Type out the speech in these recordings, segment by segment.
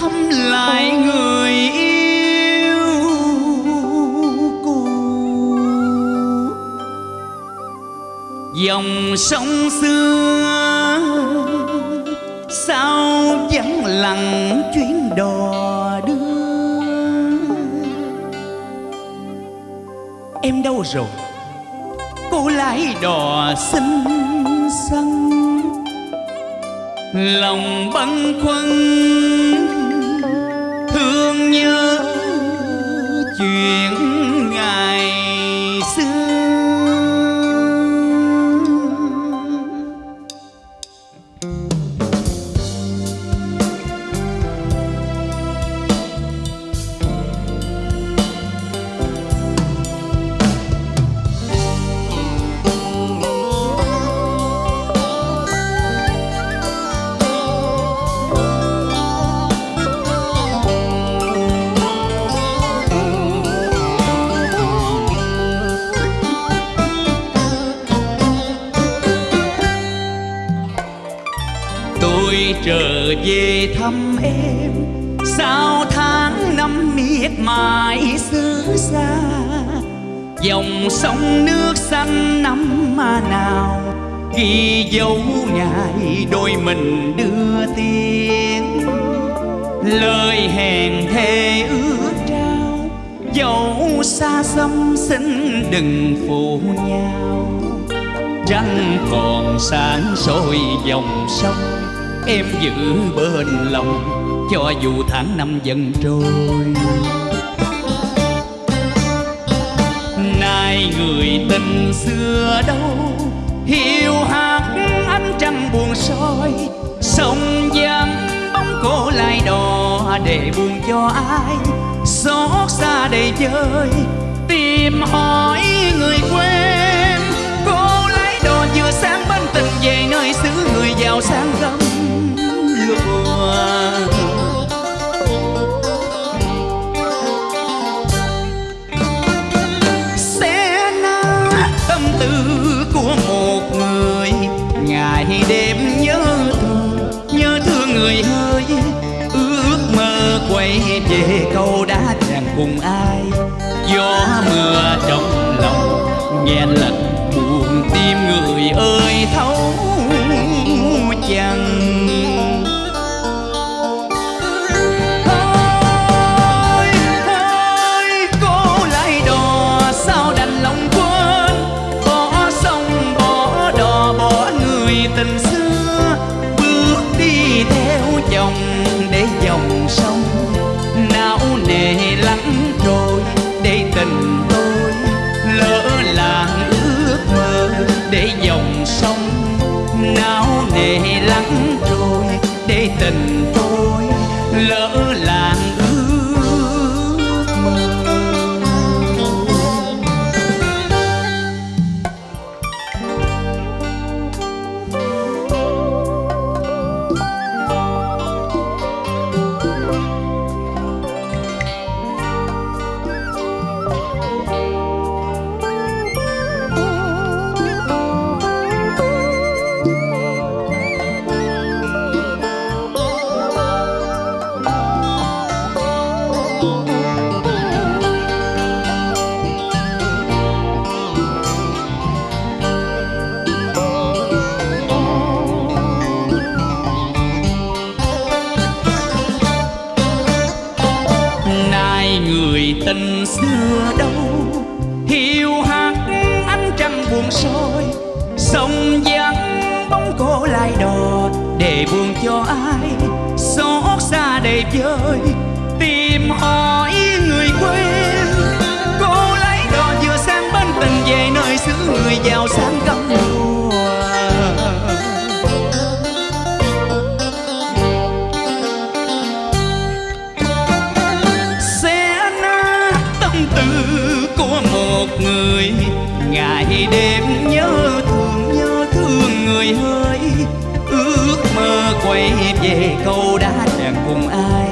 thăm lại người yêu cũ. Dòng sông xưa sao vắng lặng chuyến đò đưa. Em đâu rồi? Cô lái đò xinh xăng lòng băn khoăn thương nhớ chuyện tôi trở về thăm em. Sao tháng năm miệt mài xứ xa, dòng sông nước xanh năm mà nào. Ghi dấu ngày đôi mình đưa tiếng. Lời hẹn thề ước trao, dẫu xa xăm xin đừng phụ nhau. Trăng còn sáng soi dòng sông em giữ bên lòng, cho dù tháng năm dần trôi. Nay người tình xưa đâu, hiu hạt ánh trăng buồn soi. Sông vắng, bóng cô lại đò, để buồn cho ai? Xót xa đầy chơi, tìm hỏi người quen. Cô lấy đò vừa sáng bên tình về, nơi xứ người giàu sang gấm ngày đêm nhớ thương nhớ thương người hơi. Ước mơ quay về câu đã chàng cùng ai. Gió mưa trong lòng nghe lời hmm tình xưa đâu. Hiu hắt ánh trăng buồn soi, sông vắng, bóng cô lại đò để buồn cho ai. Xót xa đầy vơi, tìm hỏi người quên. Cô lấy đò vừa sang bên tình về nơi xứ người giàu sang công người. Ngày đêm nhớ thương nhớ thương người ơi ước mơ quay về câu đã chẳng cùng ai.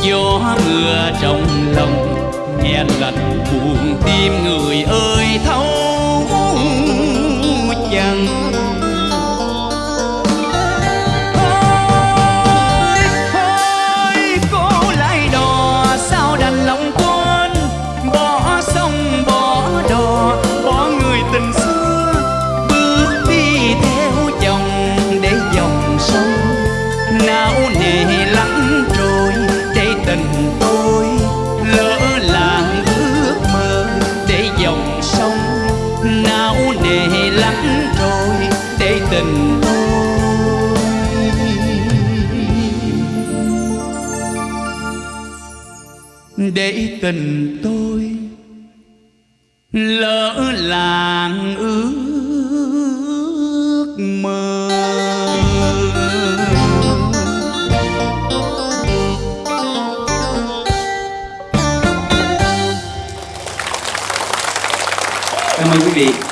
Gió mưa trong lòng, nghe lạnh buồn tim người ơi thấu gần tôi lỡ làng ước mơ. Cảm ơn quý vị.